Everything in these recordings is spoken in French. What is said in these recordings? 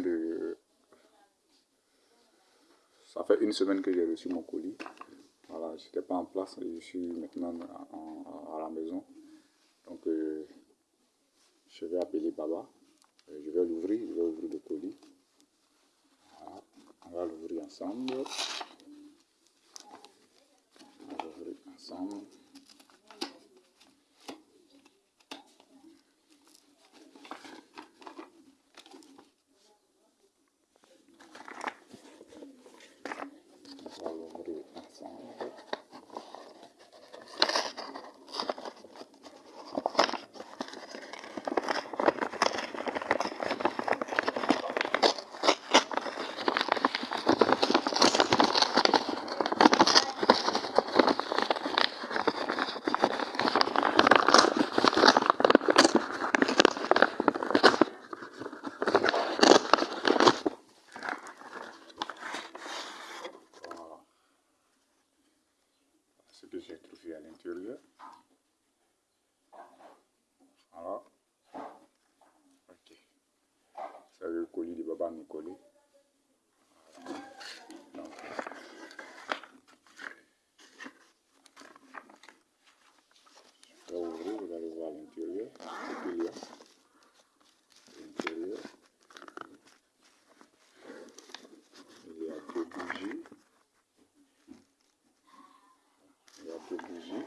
de... Ça fait une semaine que j'ai reçu mon colis. Voilà, j'étais pas en place je suis maintenant à la maison. Donc, euh, je vais appeler Baba. Euh, je vais l'ouvrir, je vais ouvrir le colis. Voilà, on va l'ouvrir ensemble. On va l'ouvrir ensemble. Ce que j'ai trouvé à l'intérieur. Voilà. Ok. C'est le colis de Baba Nicolé. Donc, je vais ouvrir, vous allez voir l'intérieur. Ce qu'il y a. L'intérieur. Il y a deux bougies. de bougies.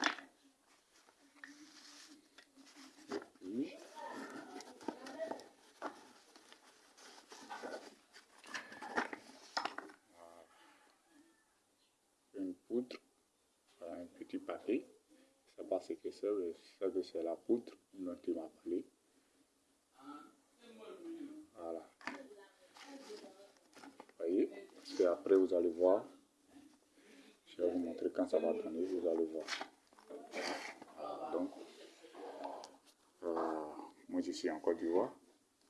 Et une poudre, un petit paquet. Je sais pas ce que c'est, c'est la poudre dont il m'a parlé. Voilà. Vous voyez, et après vous allez voir je vais vous montrer quand ça va donner, vous allez voir. donc, euh, moi je suis en Côte d'Ivoire,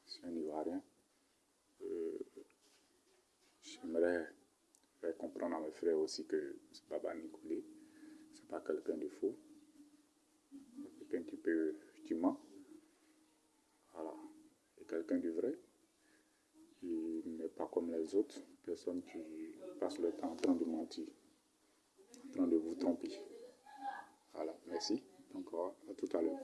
je suis un Ivoirien. Euh, J'aimerais faire comprendre à mes frères aussi que Baba Nicolé, c'est pas quelqu'un de faux, c'est quelqu'un qui peut effectivement, voilà, c'est quelqu'un de vrai. Il n'est pas comme les autres personnes qui passent le temps en train de mentir de vous tromper. Voilà, merci. Donc, à tout à l'heure.